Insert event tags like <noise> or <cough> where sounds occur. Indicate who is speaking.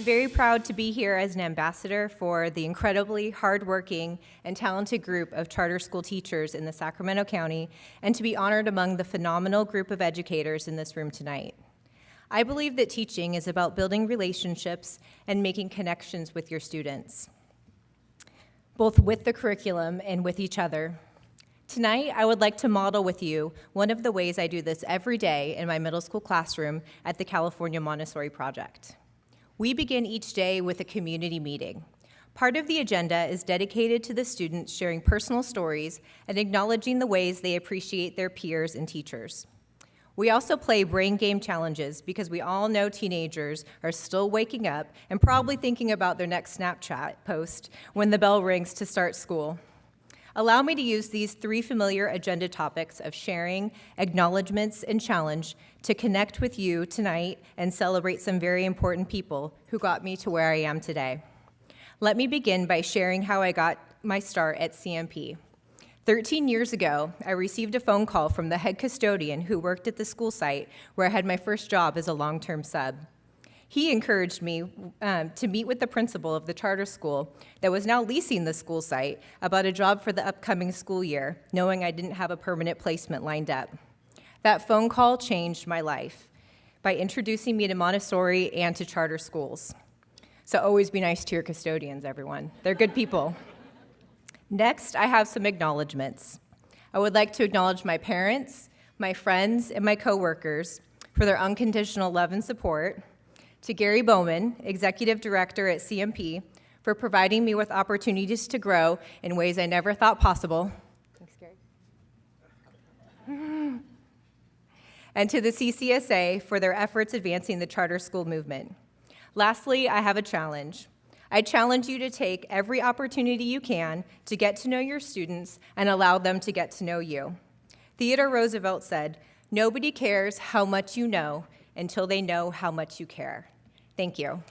Speaker 1: very proud to be here as an ambassador for the incredibly hardworking and talented group of charter school teachers in the Sacramento County and to be honored among the phenomenal group of educators in this room tonight. I believe that teaching is about building relationships and making connections with your students, both with the curriculum and with each other. Tonight, I would like to model with you one of the ways I do this every day in my middle school classroom at the California Montessori Project. We begin each day with a community meeting. Part of the agenda is dedicated to the students sharing personal stories and acknowledging the ways they appreciate their peers and teachers. We also play brain game challenges because we all know teenagers are still waking up and probably thinking about their next Snapchat post when the bell rings to start school. Allow me to use these three familiar agenda topics of sharing, acknowledgments, and challenge to connect with you tonight and celebrate some very important people who got me to where I am today. Let me begin by sharing how I got my start at CMP. 13 years ago, I received a phone call from the head custodian who worked at the school site where I had my first job as a long-term sub. He encouraged me um, to meet with the principal of the charter school that was now leasing the school site about a job for the upcoming school year, knowing I didn't have a permanent placement lined up. That phone call changed my life by introducing me to Montessori and to charter schools. So always be nice to your custodians, everyone. They're good people. Next, I have some acknowledgments. I would like to acknowledge my parents, my friends, and my coworkers for their unconditional love and support, to Gary Bowman, Executive Director at CMP, for providing me with opportunities to grow in ways I never thought possible. Thanks, Gary. <laughs> and to the CCSA for their efforts advancing the charter school movement. Lastly, I have a challenge. I challenge you to take every opportunity you can to get to know your students and allow them to get to know you. Theodore Roosevelt said, nobody cares how much you know until they know how much you care. Thank you.